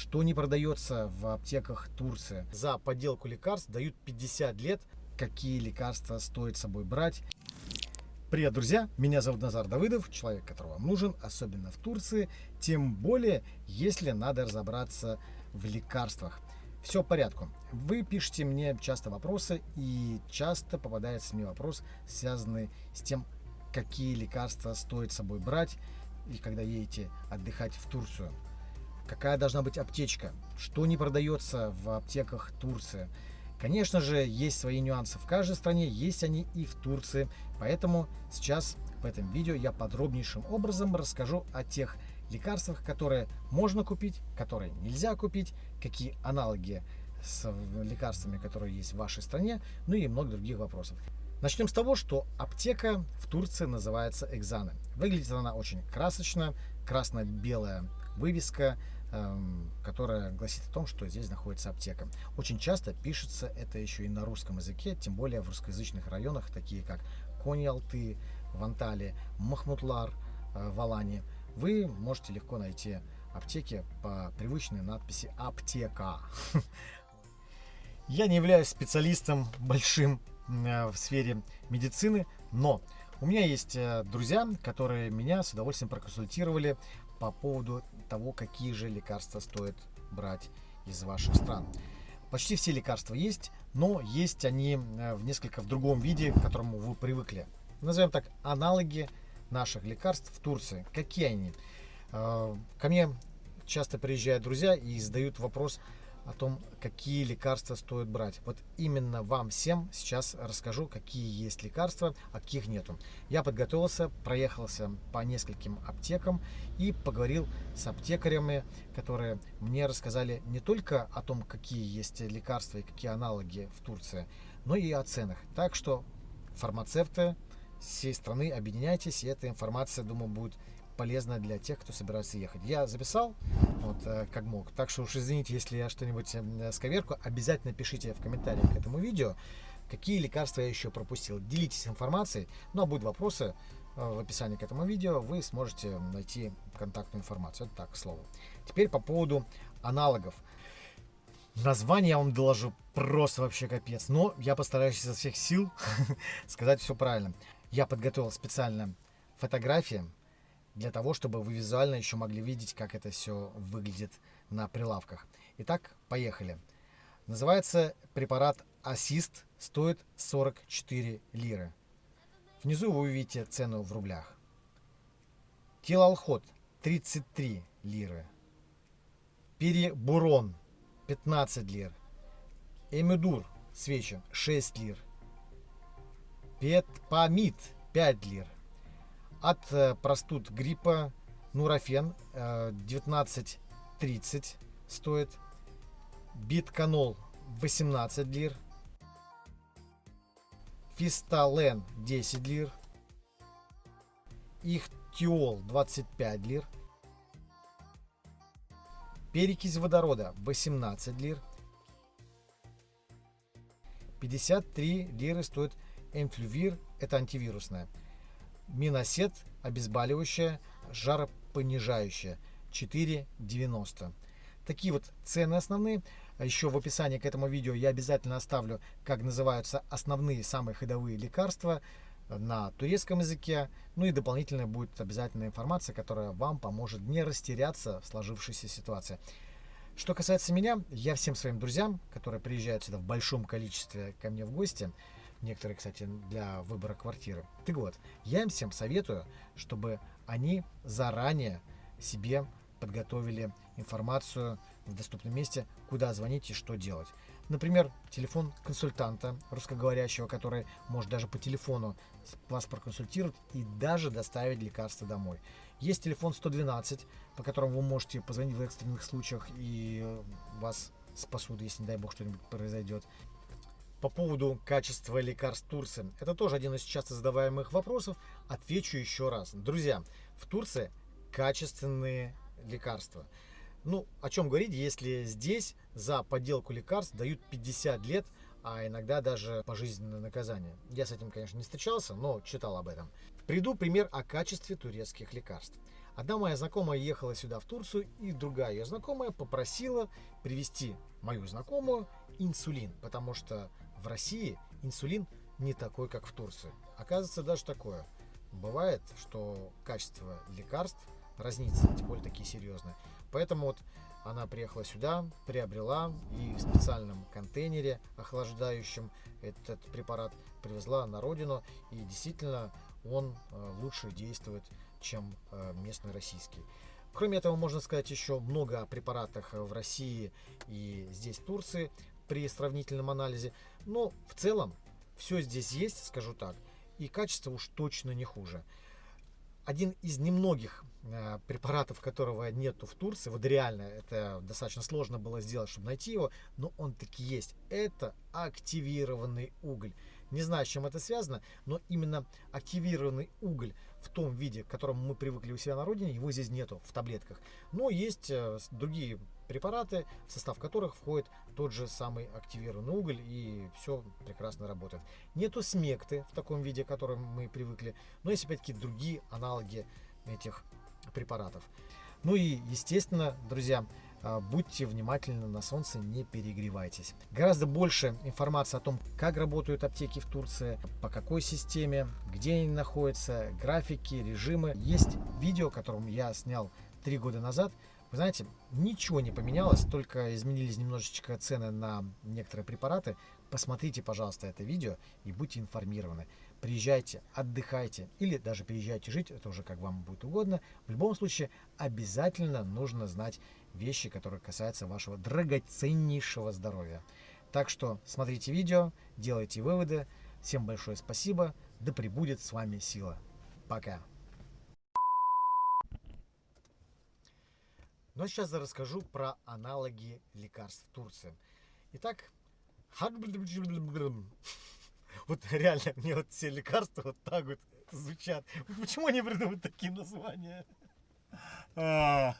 что не продается в аптеках Турции. За подделку лекарств дают 50 лет, какие лекарства стоит с собой брать. Привет, друзья! Меня зовут Назар Давыдов, человек, который вам нужен, особенно в Турции, тем более, если надо разобраться в лекарствах. Все в порядку. Вы пишете мне часто вопросы, и часто попадается мне вопрос, связанный с тем, какие лекарства стоит с собой брать, и когда едете отдыхать в Турцию. Какая должна быть аптечка, что не продается в аптеках Турции. Конечно же, есть свои нюансы в каждой стране, есть они и в Турции. Поэтому сейчас в этом видео я подробнейшим образом расскажу о тех лекарствах, которые можно купить, которые нельзя купить, какие аналоги с лекарствами, которые есть в вашей стране, ну и много других вопросов. Начнем с того, что аптека в Турции называется Экзаны. Выглядит она очень красочно, красно-белая вывеска, которая гласит о том, что здесь находится аптека. Очень часто пишется это еще и на русском языке, тем более в русскоязычных районах, такие как Кони-Алты, Вантали, Махмутлар, э, Валани. Вы можете легко найти аптеки по привычной надписи «Аптека». Я не являюсь специалистом большим Э, в сфере медицины, но у меня есть э, друзья, которые меня с удовольствием проконсультировали по поводу того, какие же лекарства стоит брать из ваших стран. Почти все лекарства есть, но есть они э, в несколько в другом виде, к которому вы привыкли. Назовем так, аналоги наших лекарств в Турции. Какие они? Ко мне часто приезжают друзья и задают вопрос, о том, какие лекарства стоит брать. Вот именно вам всем сейчас расскажу, какие есть лекарства, а каких нету. Я подготовился, проехался по нескольким аптекам и поговорил с аптекарями, которые мне рассказали не только о том, какие есть лекарства и какие аналоги в Турции, но и о ценах. Так что фармацевты всей страны объединяйтесь, и эта информация, думаю, будет полезно для тех, кто собирается ехать. Я записал, вот, э, как мог. Так что уж извините, если я что-нибудь э, сковерку. Обязательно пишите в комментариях к этому видео, какие лекарства я еще пропустил. Делитесь информацией. Ну а будут вопросы э, в описании к этому видео, вы сможете найти контактную информацию. Это так, к слову. Теперь по поводу аналогов. Название я вам доложу просто вообще капец. Но я постараюсь изо всех сил сказать все правильно. Я подготовил специально фотографии для того, чтобы вы визуально еще могли видеть, как это все выглядит на прилавках. Итак, поехали. Называется препарат Ассист, стоит 44 лиры. Внизу вы увидите цену в рублях. Тилалхот 33 лиры. Перебурон 15 лир. Эмидур свечи 6 лир. Петпамид 5 лир. От э, простуд гриппа Нурофен 19.30 э, стоит. Битканол 18 лир. Фистален 10 лир. Ихтиол 25 лир. Перекись водорода 18 лир. 53 лиры стоит Энфлювир, это антивирусная. Миносет обезболивающее, жаропонижающее 4,90. Такие вот цены основные. А Еще в описании к этому видео я обязательно оставлю, как называются основные самые ходовые лекарства на турецком языке. Ну и дополнительная будет обязательная информация, которая вам поможет не растеряться в сложившейся ситуации. Что касается меня, я всем своим друзьям, которые приезжают сюда в большом количестве ко мне в гости, некоторые, кстати, для выбора квартиры. Так вот, я им всем советую, чтобы они заранее себе подготовили информацию в доступном месте, куда звонить и что делать. Например, телефон консультанта русскоговорящего, который может даже по телефону вас проконсультировать и даже доставить лекарства домой. Есть телефон 112, по которому вы можете позвонить в экстренных случаях и вас спасут, если, не дай бог, что-нибудь произойдет. По поводу качества лекарств Турции. Это тоже один из часто задаваемых вопросов. Отвечу еще раз. Друзья, в Турции качественные лекарства. Ну, о чем говорить, если здесь за подделку лекарств дают 50 лет, а иногда даже пожизненное наказание. Я с этим, конечно, не встречался, но читал об этом. Приду пример о качестве турецких лекарств. Одна моя знакомая ехала сюда в Турцию, и другая ее знакомая попросила привезти мою знакомую инсулин, потому что в России инсулин не такой, как в Турции. Оказывается, даже такое. Бывает, что качество лекарств разнится, тем более такие серьезные. Поэтому вот она приехала сюда, приобрела и в специальном контейнере охлаждающем этот препарат привезла на родину. И действительно он э, лучше действует, чем э, местный российский. Кроме этого, можно сказать еще много о препаратах в России и здесь в Турции при сравнительном анализе. Но в целом все здесь есть, скажу так, и качество уж точно не хуже. Один из немногих э, препаратов, которого нету в Турции, вот реально это достаточно сложно было сделать, чтобы найти его, но он таки есть. Это активированный уголь. Не знаю, с чем это связано, но именно активированный уголь в том виде, к которому мы привыкли у себя на родине, его здесь нету в таблетках. Но есть э, другие препараты, в состав которых входит тот же самый активированный уголь, и все прекрасно работает. Нету смекты в таком виде, к которому мы привыкли, но есть опять-таки другие аналоги этих препаратов. Ну и, естественно, друзья, будьте внимательны на солнце, не перегревайтесь. Гораздо больше информации о том, как работают аптеки в Турции, по какой системе, где они находятся, графики, режимы. Есть видео, которое я снял три года назад. Вы знаете, ничего не поменялось, только изменились немножечко цены на некоторые препараты. Посмотрите, пожалуйста, это видео и будьте информированы приезжайте, отдыхайте или даже переезжайте жить, это уже как вам будет угодно. В любом случае обязательно нужно знать вещи, которые касаются вашего драгоценнейшего здоровья. Так что смотрите видео, делайте выводы. Всем большое спасибо, да пребудет с вами сила. Пока. А сейчас я расскажу про аналоги лекарств в Турции. Итак, вот реально, мне вот все лекарства вот так вот звучат. Почему они придумывают такие названия? А.